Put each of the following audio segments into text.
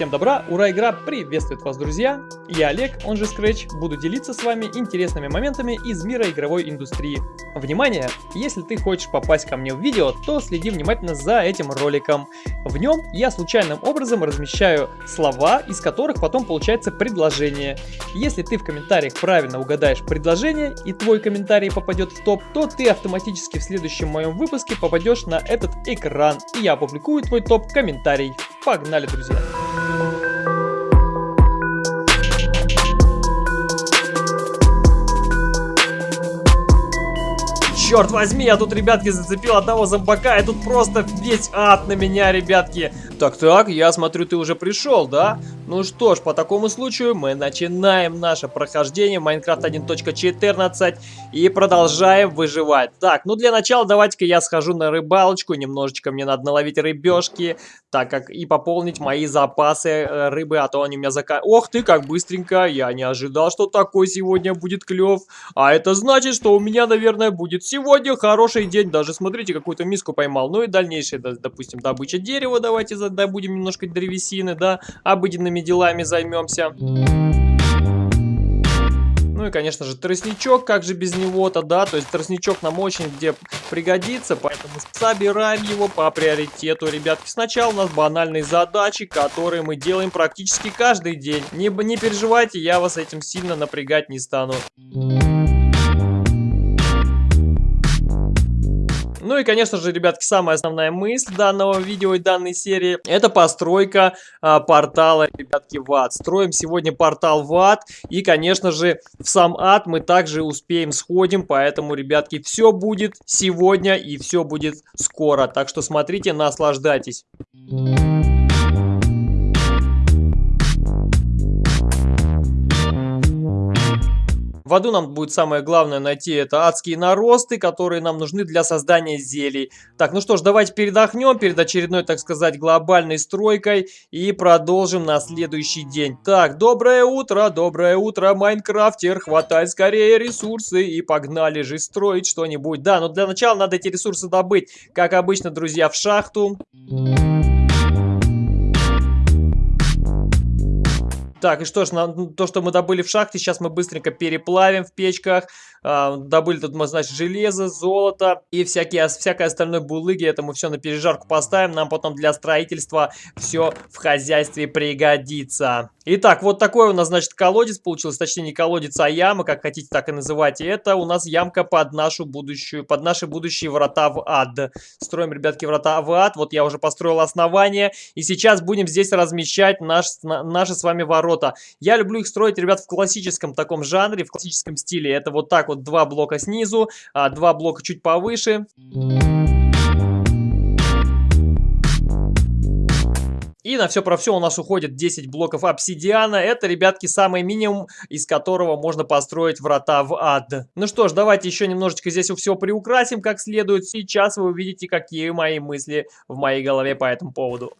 Всем добра, ура, игра приветствует вас, друзья! Я Олег, он же Scratch, буду делиться с вами интересными моментами из мира игровой индустрии. Внимание! Если ты хочешь попасть ко мне в видео, то следи внимательно за этим роликом. В нем я случайным образом размещаю слова, из которых потом получается предложение. Если ты в комментариях правильно угадаешь предложение и твой комментарий попадет в топ, то ты автоматически в следующем моем выпуске попадешь на этот экран, и я опубликую твой топ-комментарий. Погнали, друзья! Черт возьми, я тут, ребятки, зацепил одного зомбака, и тут просто весь ад на меня, ребятки. Так-так, я смотрю, ты уже пришел, да? Ну что ж, по такому случаю мы начинаем наше прохождение Майнкрафт 1.14 и продолжаем выживать. Так, ну для начала давайте-ка я схожу на рыбалочку, немножечко мне надо наловить рыбешки, так как и пополнить мои запасы э, рыбы, а то они у меня зака... Ох ты, как быстренько, я не ожидал, что такой сегодня будет клев. А это значит, что у меня, наверное, будет Сегодня хороший день, даже смотрите, какую-то миску поймал. Ну и дальнейшее, допустим, добыча дерева, давайте добудем немножко древесины, да, обыденными делами займемся. Ну и, конечно же, тростничок, как же без него-то, да, то есть тростничок нам очень где пригодится, поэтому собираем его по приоритету, ребятки. Сначала у нас банальные задачи, которые мы делаем практически каждый день. Не, не переживайте, я вас этим сильно напрягать не стану. И, конечно же, ребятки, самая основная мысль данного видео и данной серии это постройка а, портала, ребятки, в ад. Строим сегодня портал в ад и, конечно же, в сам ад мы также успеем сходим, поэтому, ребятки, все будет сегодня и все будет скоро. Так что смотрите, наслаждайтесь. В аду нам будет самое главное найти это адские наросты, которые нам нужны для создания зелий. Так, ну что ж, давайте передохнем перед очередной, так сказать, глобальной стройкой и продолжим на следующий день. Так, доброе утро, доброе утро, Майнкрафтер, хватай скорее ресурсы и погнали же строить что-нибудь. Да, но для начала надо эти ресурсы добыть, как обычно, друзья, в шахту. Так, и что ж, на, то, что мы добыли в шахте, сейчас мы быстренько переплавим в печках. А, добыли тут мы, значит, железо, золото и всякие, всякое остальное булыги. Это мы все на пережарку поставим. Нам потом для строительства все в хозяйстве пригодится. Итак, вот такой у нас, значит, колодец получился. Точнее, не колодец, а яма, как хотите, так и называйте. Это у нас ямка под нашу будущую, под наши будущие врата в ад. Строим, ребятки, врата в ад. Вот я уже построил основание. И сейчас будем здесь размещать наш, наши с вами ворота. Я люблю их строить, ребят, в классическом таком жанре, в классическом стиле. Это вот так вот два блока снизу, а, два блока чуть повыше. И на все про все у нас уходит 10 блоков обсидиана. Это, ребятки, самый минимум, из которого можно построить врата в ад. Ну что ж, давайте еще немножечко здесь все приукрасим как следует. Сейчас вы увидите, какие мои мысли в моей голове по этому поводу.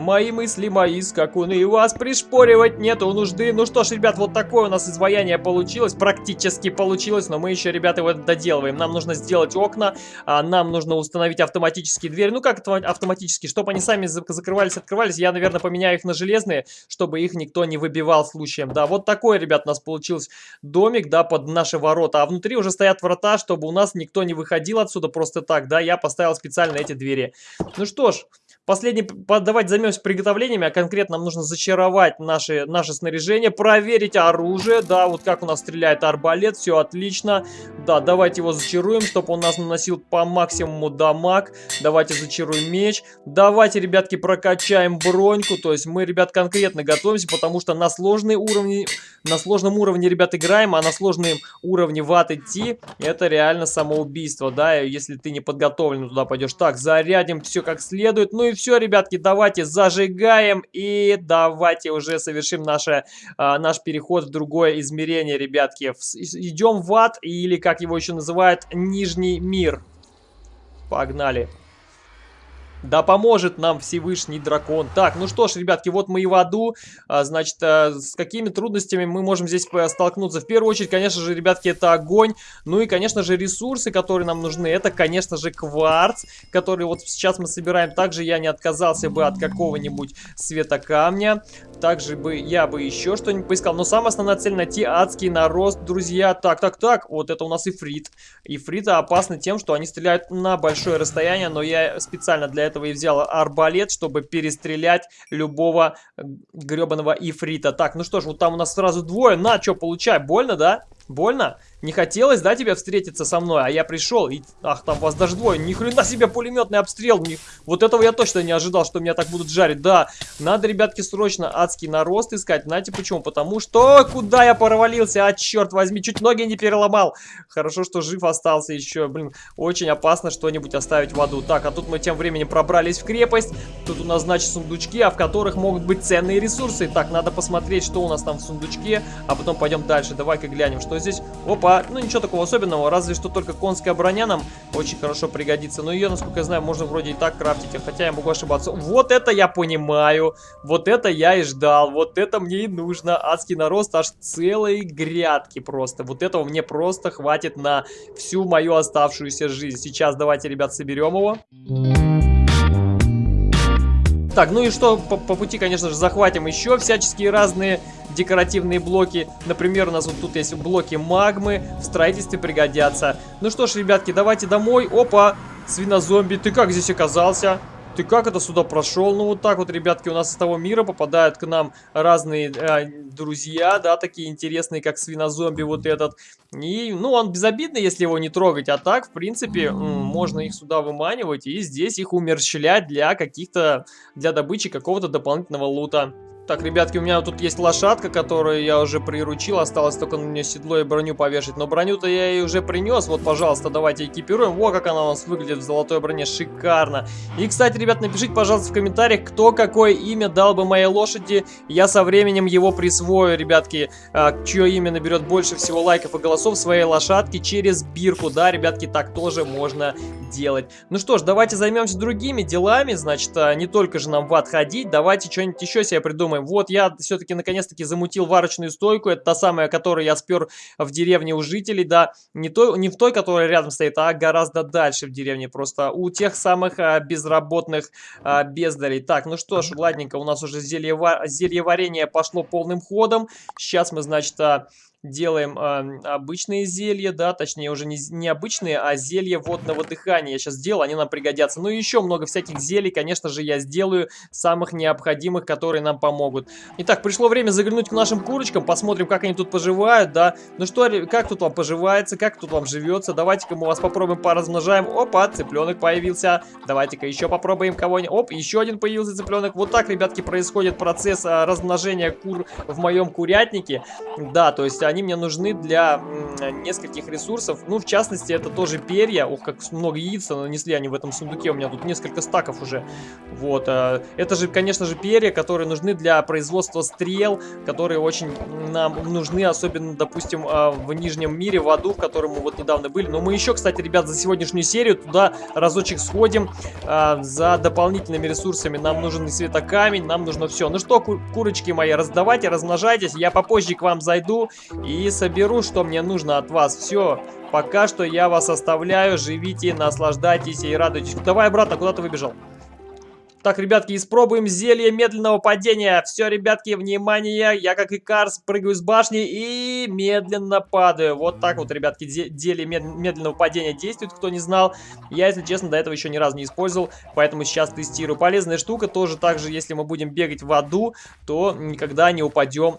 Мои мысли, мои скакуны, вас пришпоривать нету нужды. Ну что ж, ребят, вот такое у нас изваяние получилось, практически получилось, но мы еще, ребята, его доделываем. Нам нужно сделать окна, а нам нужно установить автоматические двери. Ну как автоматически, чтобы они сами закрывались, открывались, я, наверное, поменяю их на железные, чтобы их никто не выбивал случаем. Да, вот такой, ребят, у нас получился домик, да, под наши ворота. А внутри уже стоят врата, чтобы у нас никто не выходил отсюда просто так, да. Я поставил специально эти двери. Ну что ж, Последний, давайте займемся приготовлениями, а конкретно нам нужно зачаровать наши, наше снаряжение, проверить оружие, да, вот как у нас стреляет арбалет, все отлично. Да, давайте его зачаруем, чтобы он нас наносил по максимуму дамаг. Давайте зачаруем меч. Давайте, ребятки, прокачаем броньку, то есть мы, ребят, конкретно готовимся, потому что на сложные уровни, на сложном уровне, ребят, играем, а на сложном уровне в ад идти, это реально самоубийство, да, если ты не подготовлен туда пойдешь. Так, зарядим все как следует, ну и все, ребятки, давайте зажигаем и давайте уже совершим наше, а, наш переход в другое измерение, ребятки. Идем в ад, или как его еще называют, Нижний мир. Погнали. Да поможет нам Всевышний дракон. Так, ну что ж, ребятки, вот мы и в аду. А, значит, а, с какими трудностями мы можем здесь столкнуться? В первую очередь, конечно же, ребятки, это огонь. Ну и, конечно же, ресурсы, которые нам нужны. Это, конечно же, кварц, который вот сейчас мы собираем. Также я не отказался бы от какого-нибудь светокамня. Также бы я бы еще что-нибудь поискал. Но самая основная цель найти адский нарост, друзья. Так, так, так. Вот это у нас ифрит. Ифриты опасны тем, что они стреляют на большое расстояние. Но я специально для и взял арбалет, чтобы перестрелять любого гребаного ифрита. Так, ну что ж, вот там у нас сразу двое. На, что, получай. Больно, да? Больно? Не хотелось, да, тебе встретиться со мной? А я пришел, и... Ах, там вас даже двое. Ни хрена себе пулеметный обстрел. Ни... Вот этого я точно не ожидал, что меня так будут жарить. Да, надо, ребятки, срочно адский нарост искать. Знаете почему? Потому что... Куда я провалился? А, черт возьми, чуть ноги не переломал. Хорошо, что жив остался еще. Блин, очень опасно что-нибудь оставить в аду. Так, а тут мы тем временем пробрались в крепость. Тут у нас, значит, сундучки, а в которых могут быть ценные ресурсы. Так, надо посмотреть, что у нас там в сундучке, а потом пойдем дальше. Давай-ка глянем, что здесь. Опа, ну, ничего такого особенного, разве что только конская броня нам очень хорошо пригодится. Но ее, насколько я знаю, можно вроде и так крафтить, а хотя я могу ошибаться. Вот это я понимаю, вот это я и ждал, вот это мне и нужно. Адский нарост аж целые грядки просто. Вот этого мне просто хватит на всю мою оставшуюся жизнь. Сейчас давайте, ребят, соберем его. Так, ну и что, по, по пути, конечно же, захватим еще всяческие разные декоративные блоки. Например, у нас вот тут есть блоки магмы, в строительстве пригодятся. Ну что ж, ребятки, давайте домой. Опа, свинозомби, ты как здесь оказался? Ты как это сюда прошел? Ну, вот так вот, ребятки, у нас из того мира попадают к нам разные э, друзья, да, такие интересные, как свинозомби вот этот. И, ну, он безобидный, если его не трогать, а так, в принципе, можно их сюда выманивать и здесь их умерщвлять для каких-то, для добычи какого-то дополнительного лута. Так, ребятки, у меня тут есть лошадка, которую я уже приручил. Осталось только на нее седло и броню повешать. Но броню-то я ей уже принес. Вот, пожалуйста, давайте экипируем. Во, как она у нас выглядит в золотой броне. Шикарно. И, кстати, ребят, напишите, пожалуйста, в комментариях, кто какое имя дал бы моей лошади. Я со временем его присвою, ребятки, а, чье имя наберет больше всего лайков и голосов своей лошадки через бирку. Да, ребятки, так тоже можно делать. Ну что ж, давайте займемся другими делами. Значит, а, не только же нам в ад ходить. Давайте что-нибудь еще себе придумаем думаем, вот я все-таки наконец-таки замутил варочную стойку, это та самая, которую я спер в деревне у жителей, да, не, то, не в той, которая рядом стоит, а гораздо дальше в деревне, просто у тех самых а, безработных а, бездарей. Так, ну что ж, ладненько, у нас уже зелье, зелье варенье пошло полным ходом, сейчас мы, значит, а, делаем э, обычные зелья, да, точнее уже не, не обычные, а зелья водного дыхания. Я сейчас сделал, они нам пригодятся. Ну и еще много всяких зелий, конечно же, я сделаю, самых необходимых, которые нам помогут. Итак, пришло время заглянуть к нашим курочкам, посмотрим, как они тут поживают, да. Ну что, как тут вам поживается, как тут вам живется. Давайте-ка мы вас попробуем поразмножаем. Опа, цыпленок появился. Давайте-ка еще попробуем кого-нибудь. Оп, еще один появился цыпленок. Вот так, ребятки, происходит процесс а, размножения кур в моем курятнике. Да, то есть они мне нужны для нескольких ресурсов. Ну, в частности, это тоже перья. Ох, как много яиц нанесли они в этом сундуке. У меня тут несколько стаков уже. Вот. Э, это же, конечно же, перья, которые нужны для производства стрел, которые очень нам нужны, особенно, допустим, э, в Нижнем мире, в аду, в котором мы вот недавно были. Но мы еще, кстати, ребят, за сегодняшнюю серию туда разочек сходим э, за дополнительными ресурсами. Нам нужен и светокамень, нам нужно все. Ну что, курочки мои, раздавайте, размножайтесь. Я попозже к вам зайду и соберу, что мне нужно от вас. Все, пока что я вас оставляю, живите, наслаждайтесь и радуйтесь. Давай обратно, куда ты выбежал? Так, ребятки, испробуем зелье медленного падения. Все, ребятки, внимание, я как Икар прыгаю с башни и медленно падаю. Вот так вот, ребятки, зелье медленного падения действует, кто не знал. Я, если честно, до этого еще ни разу не использовал, поэтому сейчас тестирую. Полезная штука, тоже так же, если мы будем бегать в аду, то никогда не упадем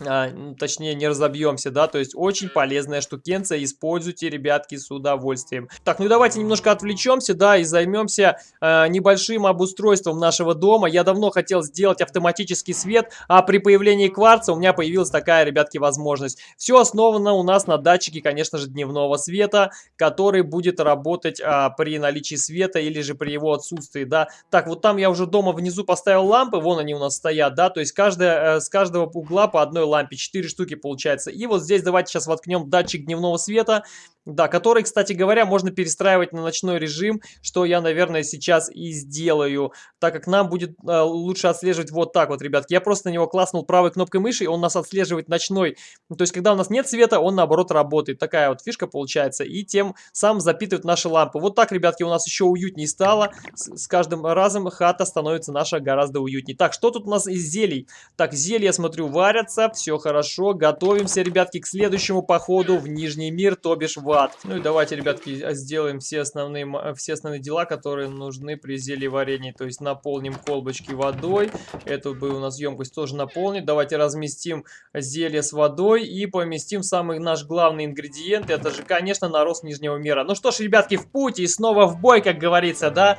а, точнее не разобьемся, да, то есть очень полезная штукенция, используйте, ребятки, с удовольствием. Так, ну и давайте немножко отвлечемся, да, и займемся э, небольшим обустройством нашего дома. Я давно хотел сделать автоматический свет, а при появлении кварца у меня появилась такая, ребятки, возможность. Все основано у нас на датчике, конечно же, дневного света, который будет работать э, при наличии света или же при его отсутствии, да. Так, вот там я уже дома внизу поставил лампы, вон они у нас стоят, да, то есть каждая, э, с каждого угла по одной лампе, 4 штуки получается. И вот здесь давайте сейчас воткнем датчик дневного света. Да, который, кстати говоря, можно перестраивать на ночной режим, что я, наверное, сейчас и сделаю, так как нам будет э, лучше отслеживать вот так вот, ребятки. Я просто на него класснул правой кнопкой мыши, и он нас отслеживает ночной. То есть, когда у нас нет света, он, наоборот, работает. Такая вот фишка получается, и тем самым запитывает наши лампы. Вот так, ребятки, у нас еще уютнее стало. С, с каждым разом хата становится наша гораздо уютнее. Так, что тут у нас из зелий? Так, зелья, смотрю, варятся, все хорошо. Готовимся, ребятки, к следующему походу в Нижний мир, то бишь в ад. Ну и давайте, ребятки, сделаем все основные, все основные дела, которые нужны при зелье варенье. То есть наполним колбочки водой. Эту бы у нас емкость тоже наполнить. Давайте разместим зелье с водой и поместим самый наш главный ингредиент. Это же, конечно, нарост Нижнего мира. Ну что ж, ребятки, в путь и снова в бой, как говорится, да?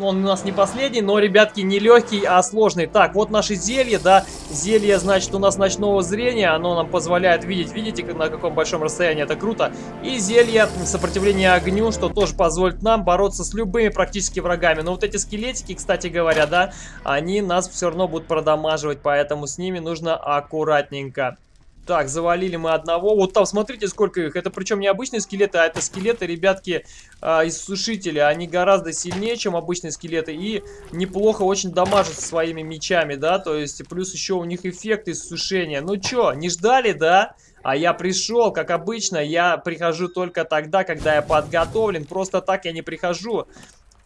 Он у нас не последний, но, ребятки, не легкий, а сложный. Так, вот наши зелья, да, зелье, значит, у нас ночного зрения, оно нам позволяет видеть, видите, на каком большом расстоянии, это круто. И зелье сопротивления огню, что тоже позволит нам бороться с любыми практически врагами. Но вот эти скелетики, кстати говоря, да, они нас все равно будут продамаживать, поэтому с ними нужно аккуратненько. Так, завалили мы одного. Вот там, смотрите, сколько их. Это причем не обычные скелеты, а это скелеты, ребятки, э, из сушителя. Они гораздо сильнее, чем обычные скелеты. И неплохо очень дамажат своими мечами, да. То есть, плюс еще у них эффект из сушения. Ну чё, не ждали, да? А я пришел, как обычно, я прихожу только тогда, когда я подготовлен. Просто так я не прихожу.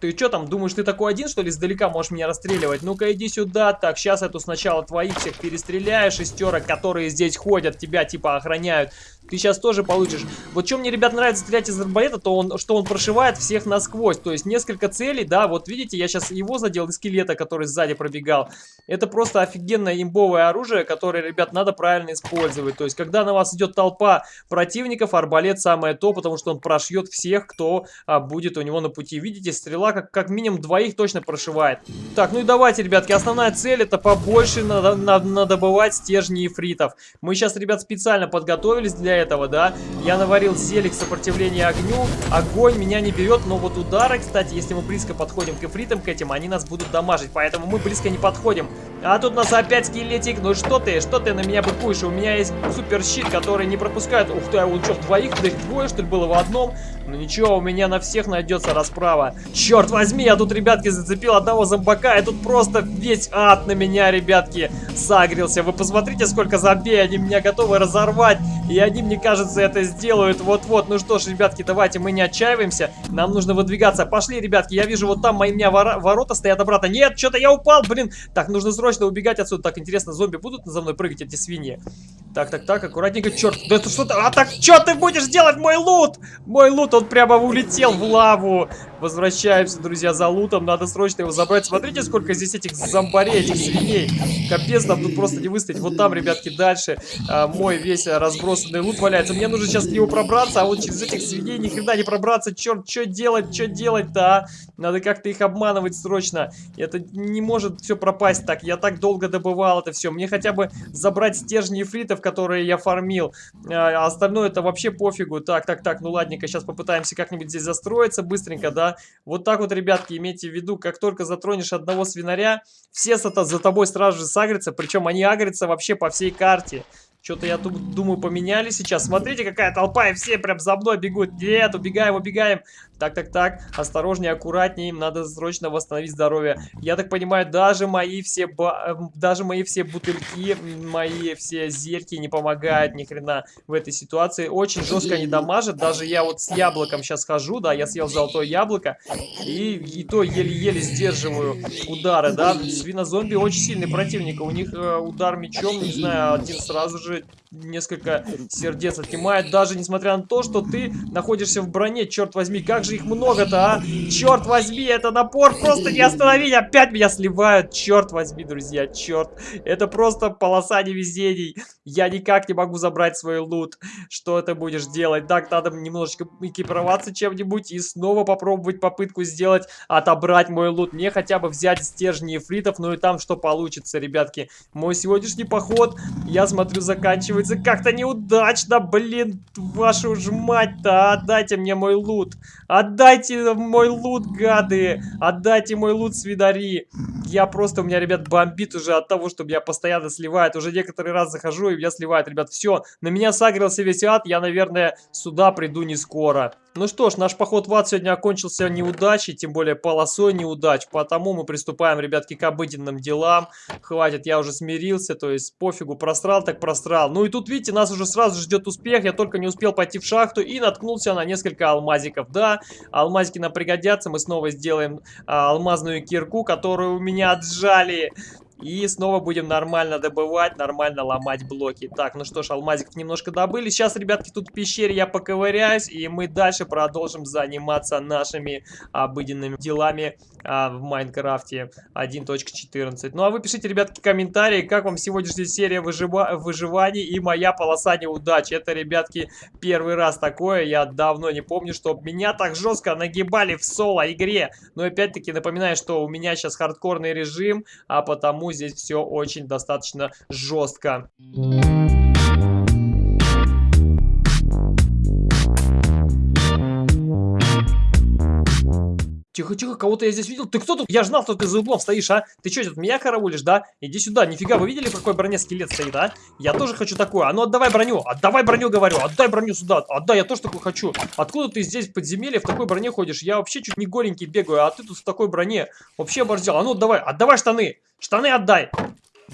Ты что там, думаешь, ты такой один, что ли, издалека можешь меня расстреливать? Ну-ка, иди сюда. Так, сейчас эту сначала твоих всех перестреляешь, шестерок, которые здесь ходят, тебя типа охраняют ты сейчас тоже получишь. Вот что мне, ребят, нравится стрелять из арбалета, то он, что он прошивает всех насквозь. То есть несколько целей, да, вот видите, я сейчас его задел из скелета, который сзади пробегал. Это просто офигенное имбовое оружие, которое, ребят, надо правильно использовать. То есть, когда на вас идет толпа противников, арбалет самое то, потому что он прошьет всех, кто а, будет у него на пути. Видите, стрела как, как минимум двоих точно прошивает. Так, ну и давайте, ребятки, основная цель это побольше надо, надо, надо добывать стержни ифритов. Мы сейчас, ребят, специально подготовились для этого, да. Я наварил зелик сопротивления огню. Огонь меня не берет, но вот удары, кстати, если мы близко подходим к эфритам, к этим, они нас будут дамажить. Поэтому мы близко не подходим. А тут у нас опять скелетик. Ну что ты, что ты на меня быкуешь? У меня есть супер щит, который не пропускает. Ух ты, а он что, двоих? Да их двое, что ли, было в одном? Ну ничего, у меня на всех найдется расправа. Черт возьми, я тут, ребятки, зацепил одного зомбака, и тут просто весь ад на меня, ребятки, сагрился. Вы посмотрите, сколько зомбей, они меня готовы разорвать. И они, мне кажется, это сделают вот-вот. Ну что ж, ребятки, давайте мы не отчаиваемся. Нам нужно выдвигаться. Пошли, ребятки, я вижу, вот там мои, меня вор ворота стоят обратно. Нет, что-то я упал, блин. Так, нужно срочно убегать отсюда. Так, интересно, зомби будут за мной прыгать, эти свиньи? Так, так, так, аккуратненько. Черт, да это что-то... А так, что ты будешь делать, мой лут? Мой лут он прямо улетел в лаву. Возвращаемся, друзья, за лутом. Надо срочно его забрать. Смотрите, сколько здесь этих зомбарей, этих свиней. Капец, нам тут просто не выстоять. Вот там, ребятки, дальше а, мой весь разбросанный лут валяется. Мне нужно сейчас к нему пробраться, а вот через этих свиней ни хрена не пробраться. Черт, что делать, что делать-то, а? Надо как-то их обманывать срочно. Это не может все пропасть так. Я так долго добывал это все. Мне хотя бы забрать стержни эфритов, которые я фармил. А остальное это вообще пофигу. Так, так, так, ну ладненько, сейчас попытаемся как-нибудь здесь застроиться быстренько, да? Вот так вот, ребятки, имейте в виду, как только затронешь одного свинаря, все за тобой сразу же сагрятся, причем они агрятся вообще по всей карте. Что-то я тут, думаю, поменяли сейчас. Смотрите, какая толпа, и все прям за мной бегут. Нет, убегаем, убегаем. Так, так, так, осторожнее, аккуратнее, им надо срочно восстановить здоровье. Я так понимаю, даже мои все ба эм, даже мои все бутыльки, мои все зельки не помогают ни хрена в этой ситуации. Очень жестко они дамажат, даже я вот с яблоком сейчас хожу, да, я съел золотое яблоко, и, и то еле-еле сдерживаю удары, да. Свинозомби очень сильный противник, у них э, удар мечом, не знаю, один сразу же несколько сердец отнимает, даже несмотря на то, что ты находишься в броне, черт возьми, как же их много-то, а? Черт возьми, это напор просто не остановить, опять меня сливают, черт возьми, друзья, черт, это просто полоса невезений, я никак не могу забрать свой лут, что ты будешь делать? Так, надо немножечко экипироваться чем-нибудь и снова попробовать попытку сделать, отобрать мой лут, мне хотя бы взять стержни эфритов, ну и там что получится, ребятки, мой сегодняшний поход, я смотрю, заканчивается заканчивается как-то неудачно, блин, вашу ж мать-то, отдайте мне мой лут, отдайте мой лут, гады, отдайте мой лут, свидари, я просто, у меня, ребят, бомбит уже от того, что меня постоянно сливает. Уже некоторый раз захожу, и меня сливает, ребят. Все, на меня сагрился весь ад, я, наверное, сюда приду не скоро. Ну что ж, наш поход в ад сегодня окончился неудачей, тем более полосой неудач, потому мы приступаем, ребятки, к обыденным делам. Хватит, я уже смирился, то есть пофигу, просрал так просрал. Ну и тут, видите, нас уже сразу ждет успех, я только не успел пойти в шахту и наткнулся на несколько алмазиков. Да, алмазики нам пригодятся, мы снова сделаем а, алмазную кирку, которую у меня отжали. И снова будем нормально добывать, нормально ломать блоки. Так, ну что ж, алмазиков немножко добыли. Сейчас, ребятки, тут в пещере я поковыряюсь, и мы дальше продолжим заниматься нашими обыденными делами а, в Майнкрафте 1.14. Ну а вы пишите, ребятки, комментарии, как вам сегодняшняя серия выжива выживаний и моя полоса неудач. Это, ребятки, первый раз такое. Я давно не помню, что меня так жестко нагибали в соло-игре. Но опять-таки напоминаю, что у меня сейчас хардкорный режим, а потому здесь все очень достаточно жестко. Тихо-тихо, кого-то я здесь видел. Ты кто тут? Я знал, что ты за углом стоишь, а? Ты что, тут меня караулишь, да? Иди сюда. Нифига, вы видели, в какой броне скелет стоит, а? Я тоже хочу такое. А ну отдавай броню. Отдавай броню, говорю. Отдай броню сюда. Отдай, я тоже такой хочу. Откуда ты здесь в подземелье в такой броне ходишь? Я вообще чуть не голенький бегаю, а ты тут в такой броне. Вообще оборзел. А ну давай, отдавай штаны. Штаны отдай.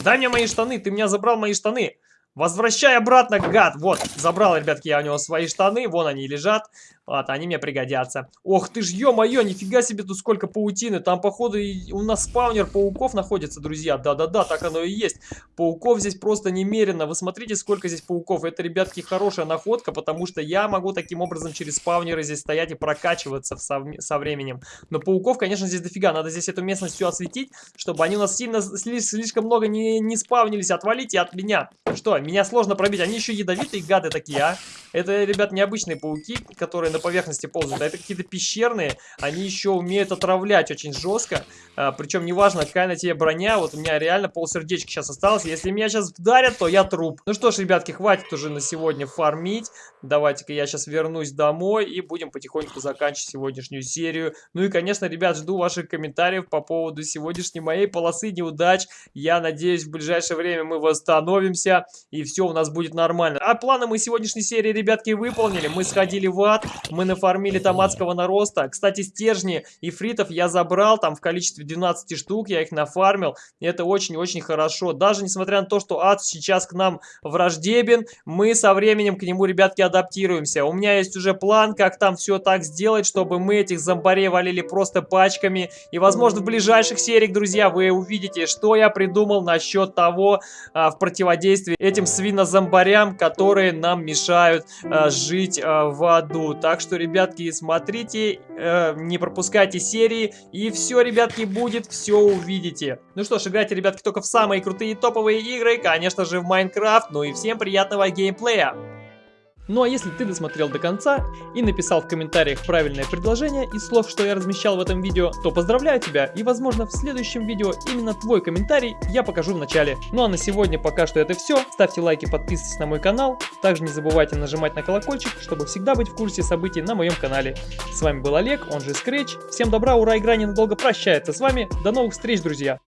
Дай мне мои штаны. Ты меня забрал мои штаны. Возвращай обратно, гад! Вот, забрал, ребятки, я у него свои штаны, вон они лежат. Ладно, они мне пригодятся. Ох ты ж, ё-моё, нифига себе тут сколько паутины. Там, походу, у нас спаунер пауков находится, друзья. Да-да-да, так оно и есть. Пауков здесь просто немерено. Вы смотрите, сколько здесь пауков. Это, ребятки, хорошая находка, потому что я могу таким образом через спаунеры здесь стоять и прокачиваться со, со временем. Но пауков, конечно, здесь дофига. Надо здесь эту местность все осветить, чтобы они у нас сильно, слишком много не, не спавнились. Отвалите от меня. Что, меня сложно пробить. Они еще ядовитые гады такие, а? Это, ребят, необычные пауки, которые поверхности ползают, а это какие-то пещерные. Они еще умеют отравлять очень жестко. А, причем неважно, какая на тебе броня. Вот у меня реально полсердечка сейчас осталось. Если меня сейчас вдарят, то я труп. Ну что ж, ребятки, хватит уже на сегодня фармить. Давайте-ка я сейчас вернусь домой и будем потихоньку заканчивать сегодняшнюю серию. Ну и, конечно, ребят, жду ваших комментариев по поводу сегодняшней моей полосы неудач. Я надеюсь, в ближайшее время мы восстановимся и все у нас будет нормально. А планы мы сегодняшней серии, ребятки, выполнили. Мы сходили в ад, мы нафармили томатского нароста. Кстати, стержни и фритов я забрал там в количестве 12 штук, я их нафармил. Это очень-очень хорошо. Даже несмотря на то, что ад сейчас к нам враждебен, мы со временем к нему, ребятки, адаптируемся. У меня есть уже план, как там все так сделать, чтобы мы этих зомбарей валили просто пачками. И, возможно, в ближайших сериях, друзья, вы увидите, что я придумал насчет того, а, в противодействии этим свинозомбарям, которые нам мешают а, жить а, в аду. Так что, ребятки, смотрите, э, не пропускайте серии, и все, ребятки, будет, все увидите. Ну что ж, играйте, ребятки, только в самые крутые топовые игры, конечно же, в Майнкрафт. Ну и всем приятного геймплея! Ну а если ты досмотрел до конца и написал в комментариях правильное предложение из слов, что я размещал в этом видео, то поздравляю тебя и возможно в следующем видео именно твой комментарий я покажу в начале. Ну а на сегодня пока что это все. Ставьте лайки, подписывайтесь на мой канал. Также не забывайте нажимать на колокольчик, чтобы всегда быть в курсе событий на моем канале. С вами был Олег, он же Scratch. Всем добра, ура, игра ненадолго прощается с вами. До новых встреч, друзья!